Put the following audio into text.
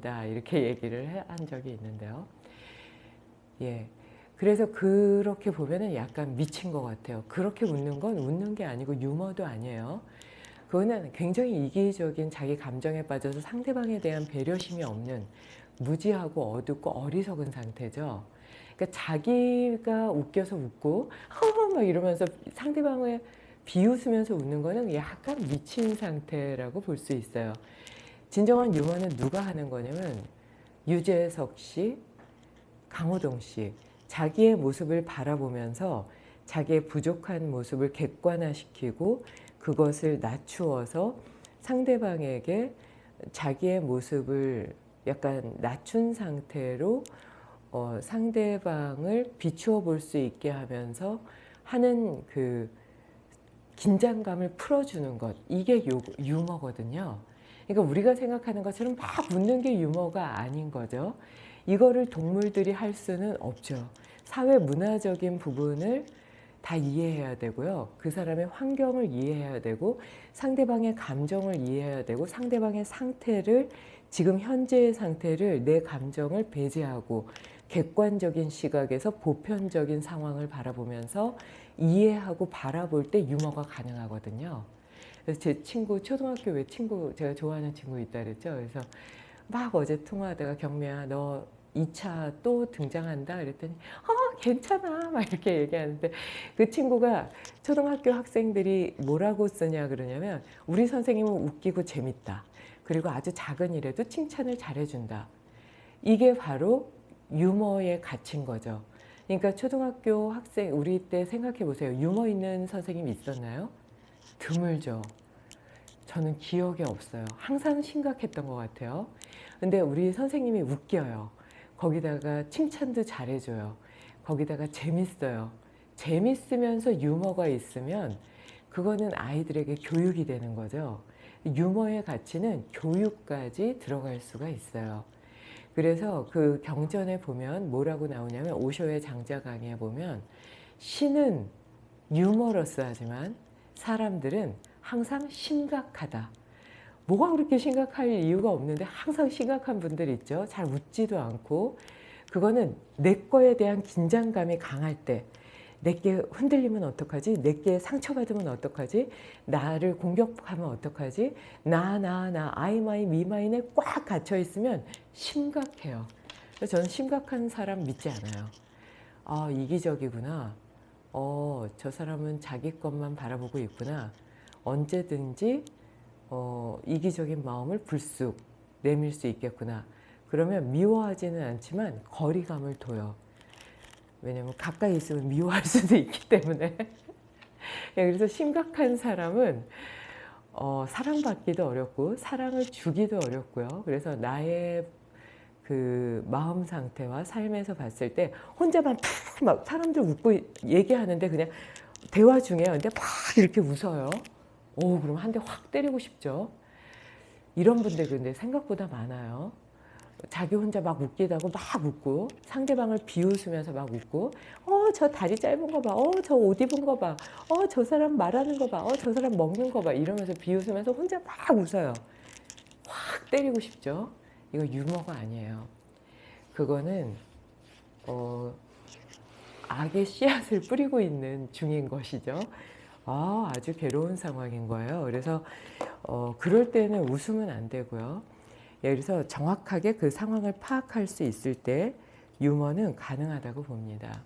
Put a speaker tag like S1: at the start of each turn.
S1: 있습니다. 이렇게 얘기를 해- 한 적이 있는데요. 예. 그래서 그렇게 보면은 약간 미친 것 같아요. 그렇게 웃는 건 웃는 게 아니고 유머도 아니에요. 그거는 굉장히 이기적인 자기 감정에 빠져서 상대방에 대한 배려심이 없는 무지하고 어둡고 어리석은 상태죠. 그러니까 자기가 웃겨서 웃고 허허 막 이러면서 상대방을 비웃으면서 웃는 거는 약간 미친 상태라고 볼 수 있어요. 진정한 유머는 누가 하는 거냐면 유재석 씨, 강호동 씨 자기의 모습을 바라보면서 자기의 부족한 모습을 객관화시키고 그것을 낮추어서 상대방에게 자기의 모습을 약간 낮춘 상태로 어, 상대방을 비추어 볼 수 있게 하면서 하는 그 긴장감을 풀어주는 것 이게 요, 유머거든요. 그러니까 우리가 생각하는 것처럼 막 웃는 게 유머가 아닌 거죠. 이거를 동물들이 할 수는 없죠. 사회 문화적인 부분을 다 이해해야 되고요. 그 사람의 환경을 이해해야 되고 상대방의 감정을 이해해야 되고 상대방의 상태를 지금 현재의 상태를 내 감정을 배제하고 객관적인 시각에서 보편적인 상황을 바라보면서 이해하고 바라볼 때 유머가 가능하거든요. 그래서 제 친구 초등학교 왜 친구 제가 좋아하는 친구 있다 그랬죠. 그래서 막 어제 통화하다가 경미야 너 2차 또 등장한다? 그랬더니 어 괜찮아. 막 이렇게 얘기하는데 그 친구가 초등학교 학생들이 뭐라고 쓰냐 그러냐면 우리 선생님은 웃기고 재밌다. 그리고 아주 작은 일에도 칭찬을 잘해준다. 이게 바로 유머의 가치인 거죠. 그러니까 초등학교 학생 우리 때 생각해 보세요. 유머 있는 선생님 있었나요? 드물죠 저는 기억이 없어요 항상 심각했던 것 같아요 근데 우리 선생님이 웃겨요 거기다가 칭찬도 잘해줘요. 거기다가 재밌어요. 재밌으면서 유머가 있으면 그거는 아이들에게 교육이 되는 거죠. 유머의 가치는 교육까지 들어갈 수가 있어요. 그래서 그 경전에 보면 뭐라고 나오냐면 오쇼의 장자 강의에 보면 신은 유머러스하지만 사람들은 항상 심각하다. 뭐가 그렇게 심각할 이유가 없는데 항상 심각한 분들 있죠. 잘 웃지도 않고 그거는 내 거에 대한 긴장감이 강할 때 내게 흔들리면 어떡하지? 내게 상처받으면 어떡하지? 나를 공격하면 어떡하지? 나, 나, 나, I, my, me, mine에 꽉 갇혀 있으면 심각해요. 저는 심각한 사람 믿지 않아요. 아, 이기적이구나. 어, 저 사람은 자기 것만 바라보고 있구나. 언제든지 어, 이기적인 마음을 불쑥 내밀 수 있겠구나. 그러면 미워하지는 않지만 거리감을 둬요. 왜냐면 가까이 있으면 미워할 수도 있기 때문에. 예, 그래서 심각한 사람은 어, 사랑받기도 어렵고 사랑을 주기도 어렵고요. 그래서 나의 그 마음 상태와 삶에서 봤을 때 혼자만 푹막 사람들 웃고 얘기하는데 그냥 대화 중에 근데 막 이렇게 웃어요. 오 그럼 한 대 확 때리고 싶죠. 이런 분들 근데 생각보다 많아요. 자기 혼자 막 웃기다고 막 웃고 상대방을 비웃으면서 막 웃고 어 저 다리 짧은 거 봐. 어 저 옷 입은 거 봐. 어 저 사람 말하는 거 봐. 어 저 사람 먹는 거 봐. 이러면서 비웃으면서 혼자 막 웃어요. 확 때리고 싶죠. 이거 유머가 아니에요. 그거는 어, 악의 씨앗을 뿌리고 있는 중인 것이죠. 아, 아주 괴로운 상황인 거예요. 그래서 어, 그럴 때는 웃으면 안 되고요. 예, 그래서 정확하게 그 상황을 파악할 수 있을 때 유머는 가능하다고 봅니다.